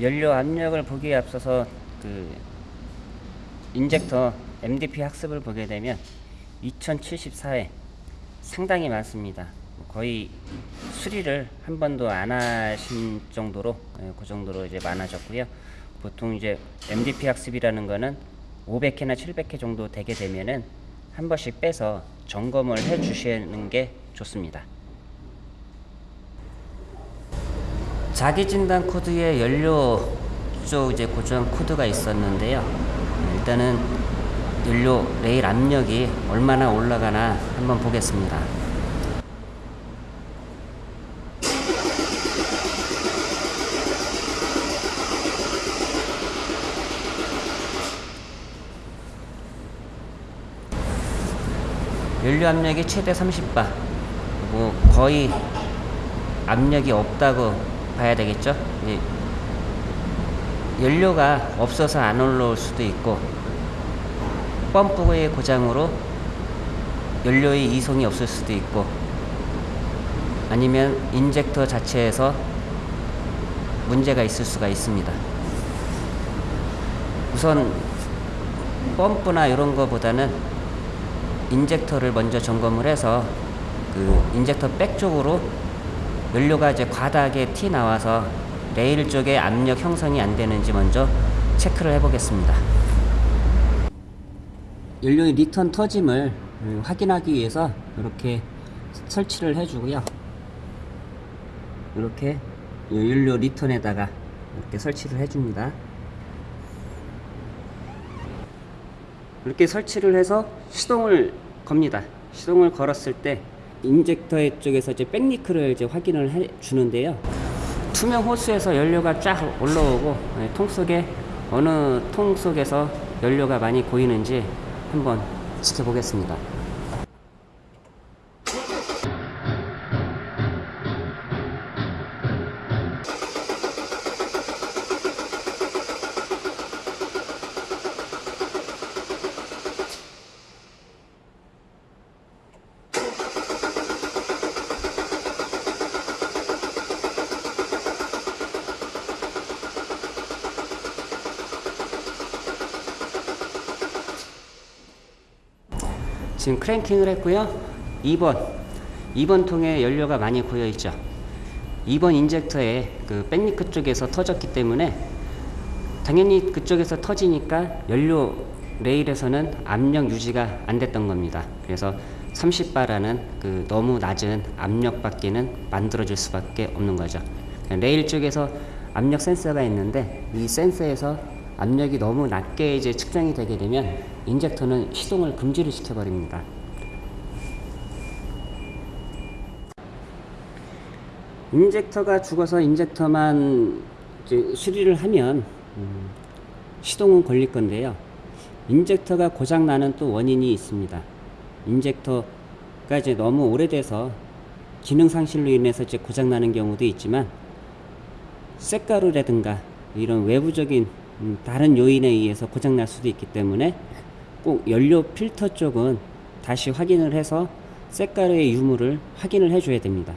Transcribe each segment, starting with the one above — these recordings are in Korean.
연료 압력을 보기에 앞서서 그 인젝터 MDP 학습을 보게 되면 2074회 상당히 많습니다. 거의 수리를 한 번도 안 하신 정도로 예, 그 정도로 이제 많아졌고요. 보통 이제 MDP 학습이라는 거는 500회나 700회 정도 되게 되면은 한 번씩 빼서 점검을 해 주시는 게 좋습니다. 자기 진단 코드에 연료 쪽 이제 고정 코드가 있었는데요. 일단은 연료 레일 압력이 얼마나 올라가나 한번 보겠습니다. 연료 압력이 최대 30바. 뭐 거의 압력이 없다고 봐야 되겠죠. 예. 연료가 없어서 안 올라올 수도 있고 펌프의 고장으로 연료의 이송이 없을 수도 있고 아니면 인젝터 자체에서 문제가 있을 수가 있습니다. 우선 펌프나 이런 거보다는 injector를 먼저 점검을 해서 그 injector back 쪽으로 연료가 이제 과다하게 튀어나와서 레일 쪽에 압력 형성이 안 되는지 먼저 체크를 해 보겠습니다. 연료의 return 터짐을 확인하기 위해서 이렇게 설치를 해 주고요. 이렇게 연료 return에다가 이렇게 설치를 해 줍니다. 이렇게 설치를 해서 시동을 겁니다. 시동을 걸었을 때 인젝터 쪽에서 이제 백리크를 이제 확인을 해 주는데요. 투명 호스에서 연료가 쫙 올라오고 네, 통 속에 어느 통 속에서 연료가 많이 고이는지 한번 지켜보겠습니다. 지금 cranking을 했고요. 2번 2번 통에 연료가 많이 고여 있죠. 2번 injector에 그 back leak 쪽에서 터졌기 때문에 당연히 그쪽에서 터지니까 연료 레일에서는 압력 유지가 안 됐던 겁니다. 그래서 30바라는 그 너무 낮은 압력 밖에는 만들어질 수밖에 없는 거죠. 레일 쪽에서 압력 센서가 있는데 이 센서에서 압력이 너무 낮게 이제 측정이 되게 되면 injector는 시동을 금지를 시켜버립니다. injector가 죽어서 injector만 수리를 하면 음, 시동은 걸릴 건데요. injector가 고장 나는 또 원인이 있습니다. injector가 이제 너무 오래돼서 기능 상실로 인해서 이제 고장 나는 경우도 있지만 쇳가루라든가 이런 외부적인 음, 다른 요인에 의해서 고장 날 수도 있기 때문에 꼭 연료 필터 쪽은 다시 확인을 해서 쇳가루의 유무를 확인을 해줘야 됩니다.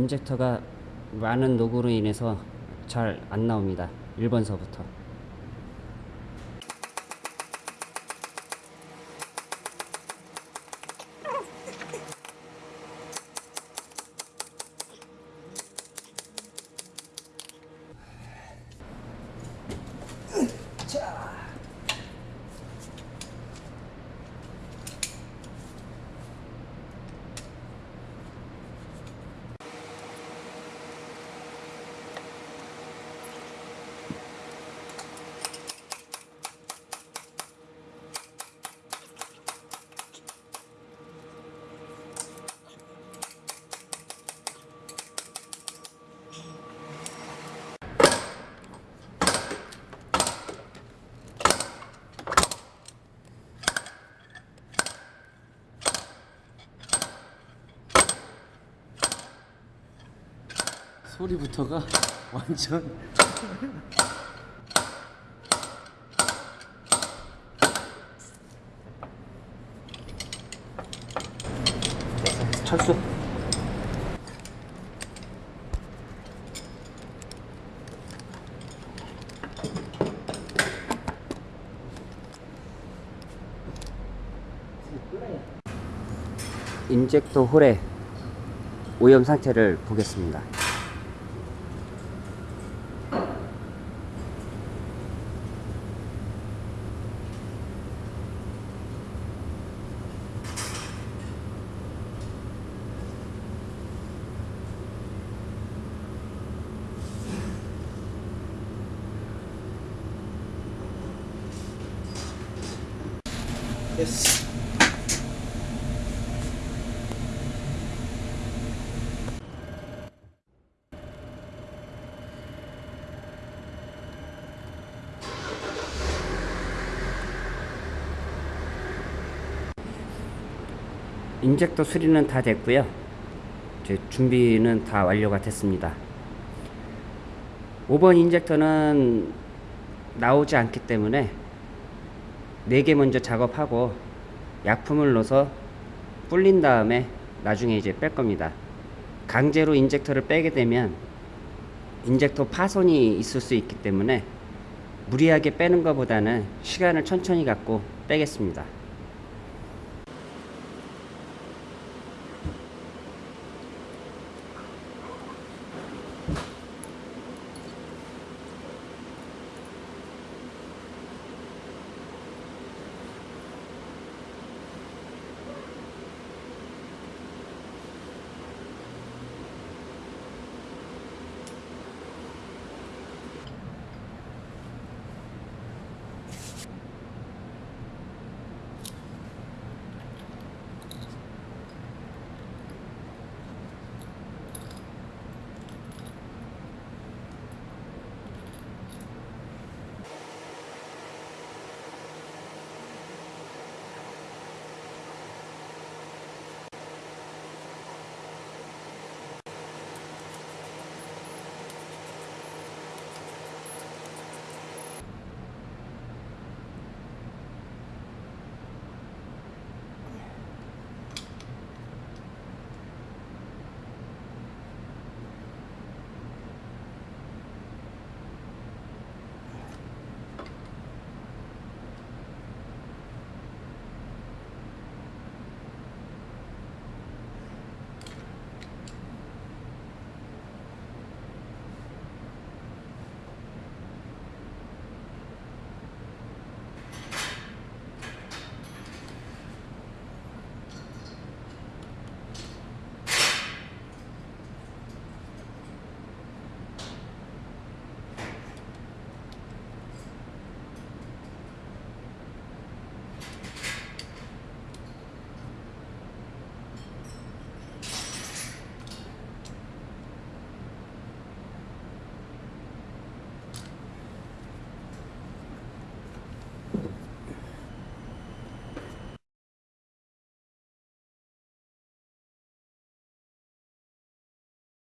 인젝터가 많은 녹으로 인해서 잘 안 나옵니다. 1번서부터. 소리부터가 완전 철수. 인젝터 홀의 오염 상태를 보겠습니다. 예스 인젝터 수리는 다 됐고요. 이제 준비는 다 완료가 됐습니다. 5번 인젝터는 나오지 않기 때문에 4개 먼저 작업하고 약품을 넣어서 불린 다음에 나중에 이제 뺄 겁니다. 강제로 injector를 빼게 되면 injector 파손이 있을 수 있기 때문에 무리하게 빼는 것보다는 시간을 천천히 갖고 빼겠습니다.